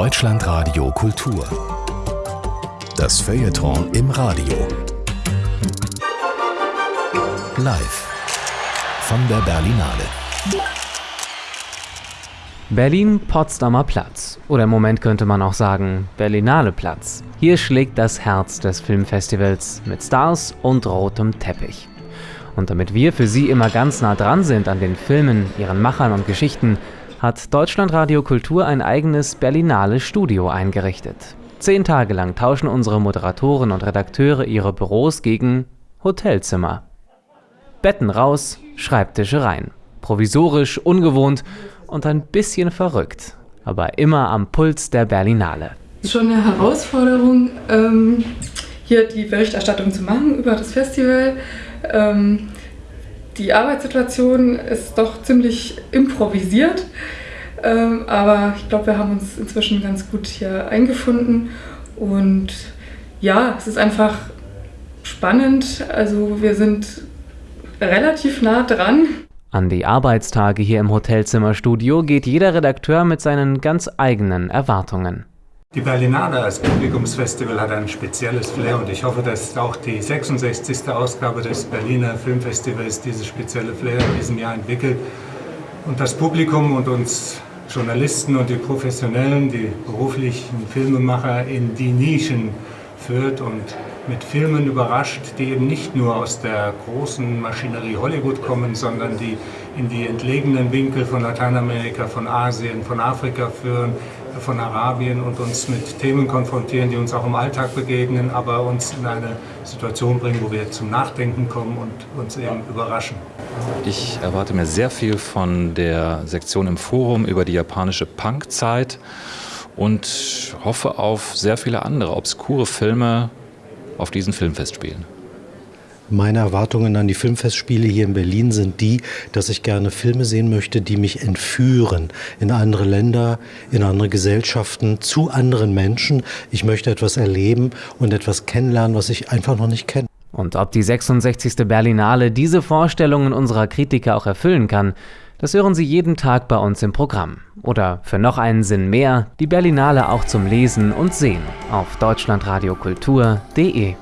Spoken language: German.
Deutschlandradio Kultur. Das Feuilleton im Radio. Live von der Berlinale. Berlin-Potsdamer Platz. Oder im Moment könnte man auch sagen Berlinale Platz. Hier schlägt das Herz des Filmfestivals mit Stars und rotem Teppich. Und damit wir für Sie immer ganz nah dran sind an den Filmen, ihren Machern und Geschichten, hat Deutschlandradio Kultur ein eigenes Berlinale Studio eingerichtet. Zehn Tage lang tauschen unsere Moderatoren und Redakteure ihre Büros gegen Hotelzimmer. Betten raus, Schreibtische rein. Provisorisch, ungewohnt und ein bisschen verrückt. Aber immer am Puls der Berlinale. Schon eine Herausforderung, ähm, hier die Berichterstattung zu machen über das Festival. Ähm, die Arbeitssituation ist doch ziemlich improvisiert, ähm, aber ich glaube, wir haben uns inzwischen ganz gut hier eingefunden und ja, es ist einfach spannend. Also wir sind relativ nah dran. An die Arbeitstage hier im Hotelzimmerstudio geht jeder Redakteur mit seinen ganz eigenen Erwartungen. Die Berlinale als Publikumsfestival hat ein spezielles Flair und ich hoffe, dass auch die 66. Ausgabe des Berliner Filmfestivals dieses spezielle Flair in diesem Jahr entwickelt und das Publikum und uns Journalisten und die Professionellen, die beruflichen Filmemacher in die Nischen führt und mit Filmen überrascht, die eben nicht nur aus der großen Maschinerie Hollywood kommen, sondern die in die entlegenen Winkel von Lateinamerika, von Asien, von Afrika führen, von Arabien und uns mit Themen konfrontieren, die uns auch im Alltag begegnen, aber uns in eine Situation bringen, wo wir zum Nachdenken kommen und uns eben überraschen. Ich erwarte mir sehr viel von der Sektion im Forum über die japanische Punkzeit und hoffe auf sehr viele andere obskure Filme auf diesen Filmfestspielen. Meine Erwartungen an die Filmfestspiele hier in Berlin sind die, dass ich gerne Filme sehen möchte, die mich entführen in andere Länder, in andere Gesellschaften, zu anderen Menschen. Ich möchte etwas erleben und etwas kennenlernen, was ich einfach noch nicht kenne. Und ob die 66. Berlinale diese Vorstellungen unserer Kritiker auch erfüllen kann, das hören Sie jeden Tag bei uns im Programm. Oder für noch einen Sinn mehr, die Berlinale auch zum Lesen und Sehen auf deutschlandradiokultur.de.